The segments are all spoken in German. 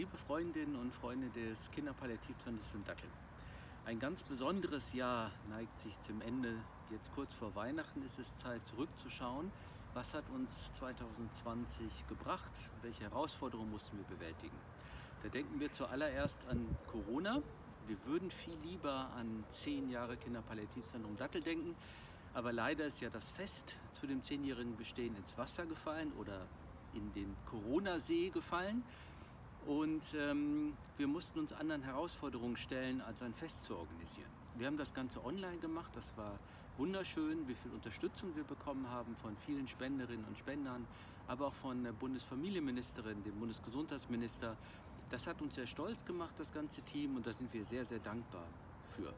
Liebe Freundinnen und Freunde des Kinderpalliativzentrums in Datteln. Ein ganz besonderes Jahr neigt sich zum Ende. Jetzt kurz vor Weihnachten ist es Zeit zurückzuschauen. Was hat uns 2020 gebracht? Welche Herausforderungen mussten wir bewältigen? Da denken wir zuallererst an Corona. Wir würden viel lieber an zehn Jahre Kinderpalliativzentrum Dattel denken. Aber leider ist ja das Fest zu dem zehnjährigen Bestehen ins Wasser gefallen oder in den Corona-See gefallen. Und ähm, wir mussten uns anderen Herausforderungen stellen, als ein Fest zu organisieren. Wir haben das Ganze online gemacht, das war wunderschön, wie viel Unterstützung wir bekommen haben von vielen Spenderinnen und Spendern, aber auch von der Bundesfamilienministerin, dem Bundesgesundheitsminister. Das hat uns sehr stolz gemacht, das ganze Team, und da sind wir sehr, sehr dankbar für.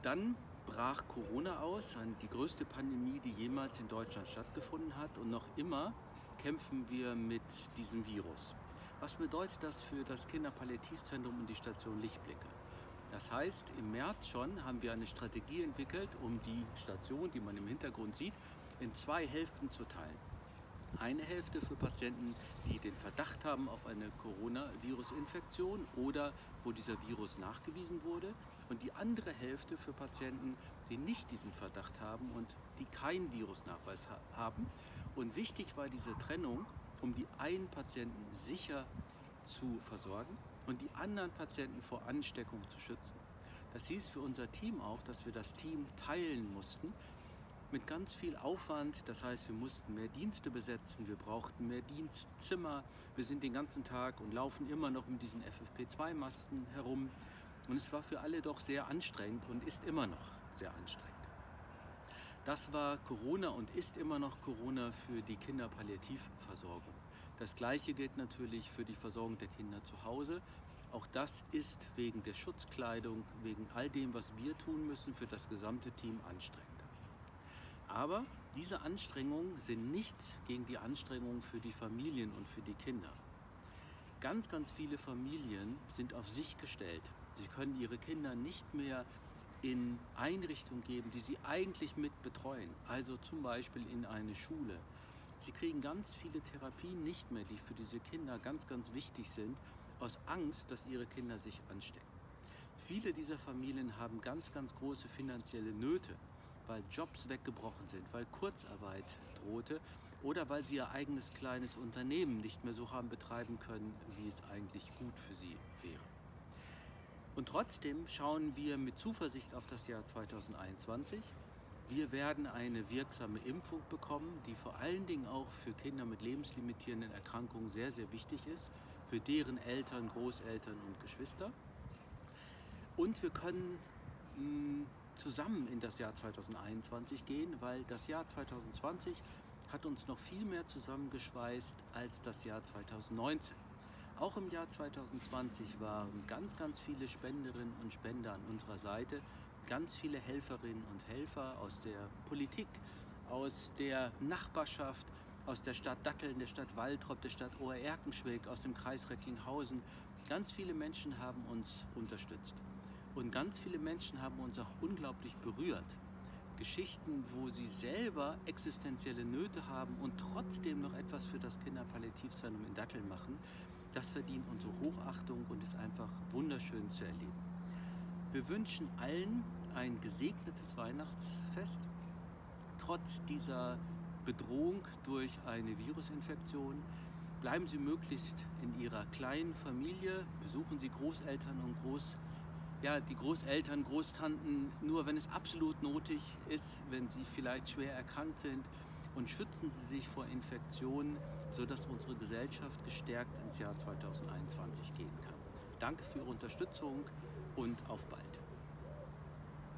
Dann brach Corona aus, die größte Pandemie, die jemals in Deutschland stattgefunden hat. Und noch immer kämpfen wir mit diesem Virus. Was bedeutet das für das Kinderpalliativzentrum und die Station Lichtblicke? Das heißt, im März schon haben wir eine Strategie entwickelt, um die Station, die man im Hintergrund sieht, in zwei Hälften zu teilen. Eine Hälfte für Patienten, die den Verdacht haben auf eine Coronavirus-Infektion oder wo dieser Virus nachgewiesen wurde und die andere Hälfte für Patienten, die nicht diesen Verdacht haben und die keinen Virusnachweis haben. Und wichtig war diese Trennung, um die einen Patienten sicher zu versorgen und die anderen Patienten vor Ansteckung zu schützen. Das hieß für unser Team auch, dass wir das Team teilen mussten mit ganz viel Aufwand. Das heißt, wir mussten mehr Dienste besetzen, wir brauchten mehr Dienstzimmer. Wir sind den ganzen Tag und laufen immer noch mit diesen FFP2-Masten herum. Und es war für alle doch sehr anstrengend und ist immer noch sehr anstrengend. Das war Corona und ist immer noch Corona für die Kinderpalliativversorgung. Das gleiche gilt natürlich für die Versorgung der Kinder zu Hause. Auch das ist wegen der Schutzkleidung, wegen all dem, was wir tun müssen, für das gesamte Team anstrengend. Aber diese Anstrengungen sind nichts gegen die Anstrengungen für die Familien und für die Kinder. Ganz, ganz viele Familien sind auf sich gestellt. Sie können ihre Kinder nicht mehr in Einrichtungen geben, die sie eigentlich mit betreuen, also zum Beispiel in eine Schule. Sie kriegen ganz viele Therapien nicht mehr, die für diese Kinder ganz, ganz wichtig sind, aus Angst, dass ihre Kinder sich anstecken. Viele dieser Familien haben ganz, ganz große finanzielle Nöte, weil Jobs weggebrochen sind, weil Kurzarbeit drohte oder weil sie ihr eigenes kleines Unternehmen nicht mehr so haben betreiben können, wie es eigentlich gut für sie wäre. Und trotzdem schauen wir mit Zuversicht auf das Jahr 2021. Wir werden eine wirksame Impfung bekommen, die vor allen Dingen auch für Kinder mit lebenslimitierenden Erkrankungen sehr, sehr wichtig ist, für deren Eltern, Großeltern und Geschwister. Und wir können hm, zusammen in das Jahr 2021 gehen, weil das Jahr 2020 hat uns noch viel mehr zusammengeschweißt als das Jahr 2019. Auch im Jahr 2020 waren ganz, ganz viele Spenderinnen und Spender an unserer Seite, ganz viele Helferinnen und Helfer aus der Politik, aus der Nachbarschaft, aus der Stadt Datteln, der Stadt Waltrop, der Stadt Ohr-Erkenschwick, aus dem Kreis Recklinghausen. Ganz viele Menschen haben uns unterstützt. Und ganz viele Menschen haben uns auch unglaublich berührt. Geschichten, wo sie selber existenzielle Nöte haben und trotzdem noch etwas für das Kinderpalliativzentrum in Datteln machen, das verdient unsere Hochachtung und ist einfach wunderschön zu erleben. Wir wünschen allen ein gesegnetes Weihnachtsfest, trotz dieser Bedrohung durch eine Virusinfektion. Bleiben Sie möglichst in Ihrer kleinen Familie, besuchen Sie Großeltern und Groß, ja, die Großeltern, Großtanten, nur wenn es absolut nötig ist, wenn sie vielleicht schwer erkrankt sind und schützen Sie sich vor Infektionen, sodass unsere Gesellschaft gestärkt ins Jahr 2021 gehen kann. Danke für Ihre Unterstützung und auf bald.